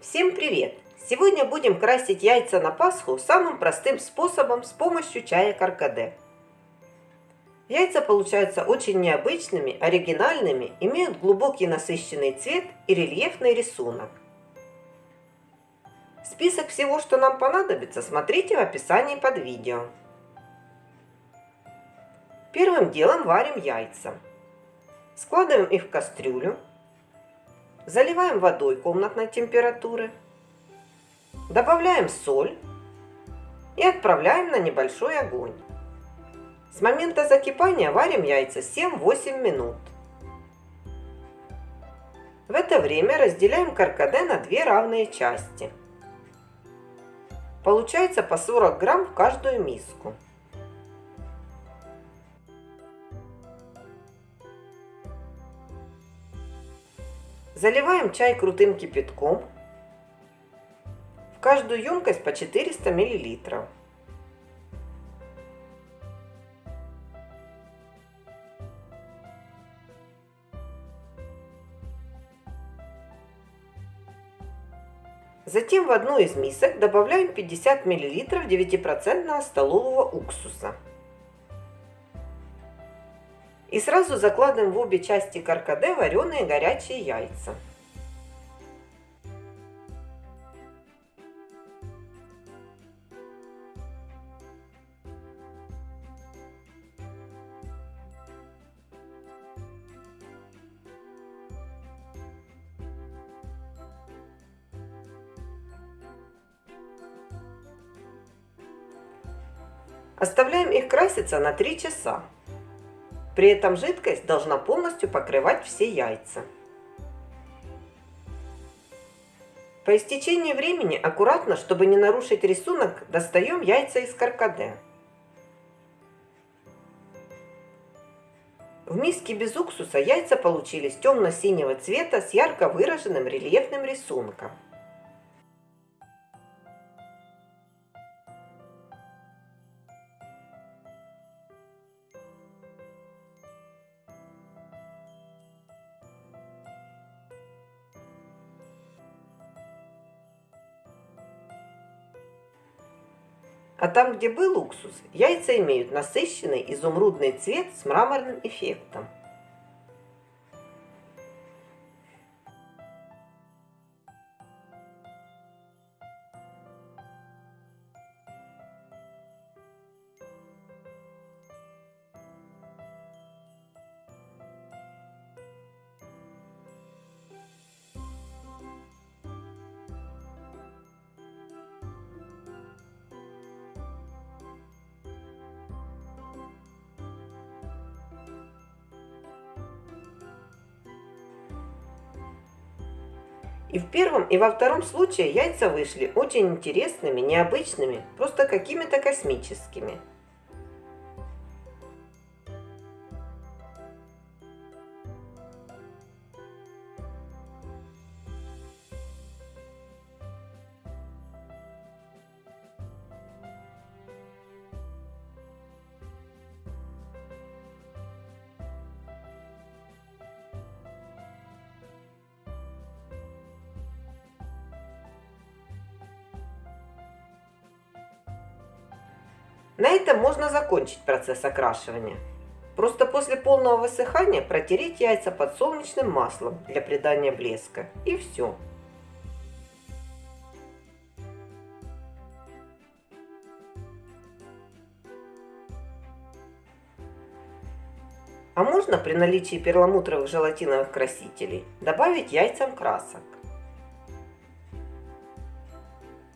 Всем привет! Сегодня будем красить яйца на Пасху самым простым способом с помощью чая каркаде. Яйца получаются очень необычными, оригинальными, имеют глубокий насыщенный цвет и рельефный рисунок. Список всего, что нам понадобится, смотрите в описании под видео. Первым делом варим яйца. Складываем их в кастрюлю. Заливаем водой комнатной температуры. Добавляем соль и отправляем на небольшой огонь. С момента закипания варим яйца 7-8 минут. В это время разделяем каркаде на две равные части. Получается по 40 грамм в каждую миску. Заливаем чай крутым кипятком. В каждую емкость по 400 миллилитров. Затем в одну из мисок добавляем 50 мл 9% столового уксуса. И сразу закладываем в обе части каркаде вареные горячие яйца. Оставляем их краситься на 3 часа. При этом жидкость должна полностью покрывать все яйца. По истечении времени аккуратно, чтобы не нарушить рисунок, достаем яйца из каркаде. В миске без уксуса яйца получились темно-синего цвета с ярко выраженным рельефным рисунком. А там, где был уксус, яйца имеют насыщенный изумрудный цвет с мраморным эффектом. И в первом, и во втором случае яйца вышли очень интересными, необычными, просто какими-то космическими. На этом можно закончить процесс окрашивания. Просто после полного высыхания протереть яйца подсолнечным маслом для придания блеска. И все. А можно при наличии перламутровых желатиновых красителей добавить яйцам красок.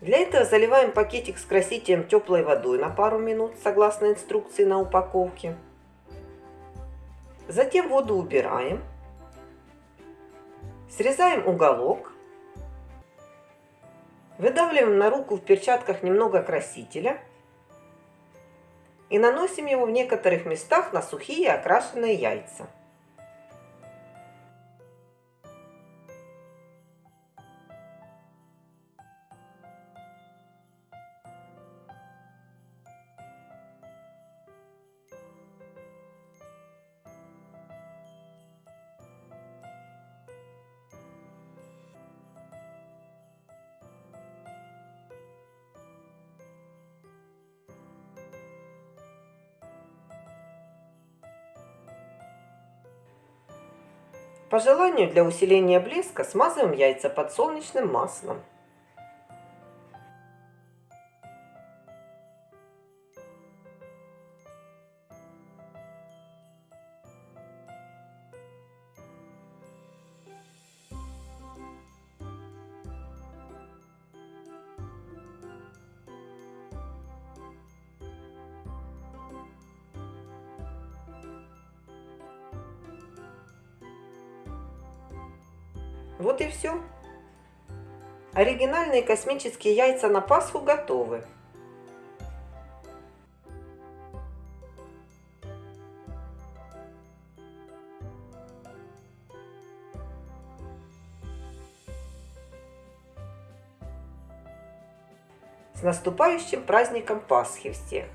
Для этого заливаем пакетик с красителем теплой водой на пару минут, согласно инструкции на упаковке. Затем воду убираем. Срезаем уголок. Выдавливаем на руку в перчатках немного красителя. И наносим его в некоторых местах на сухие окрашенные яйца. По желанию для усиления блеска смазываем яйца подсолнечным маслом. Вот и все. Оригинальные космические яйца на Пасху готовы. С наступающим праздником Пасхи всех!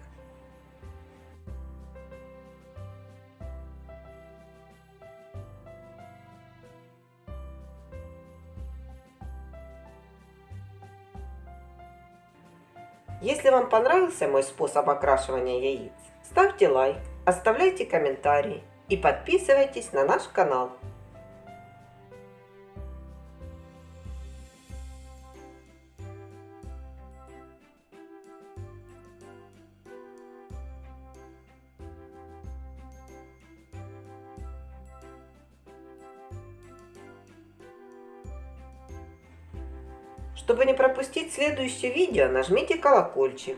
Если вам понравился мой способ окрашивания яиц, ставьте лайк, оставляйте комментарии и подписывайтесь на наш канал. Чтобы не пропустить следующее видео, нажмите колокольчик.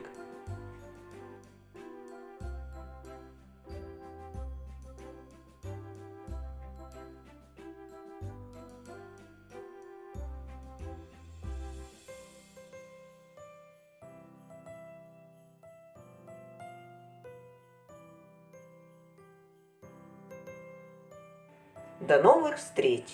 До новых встреч!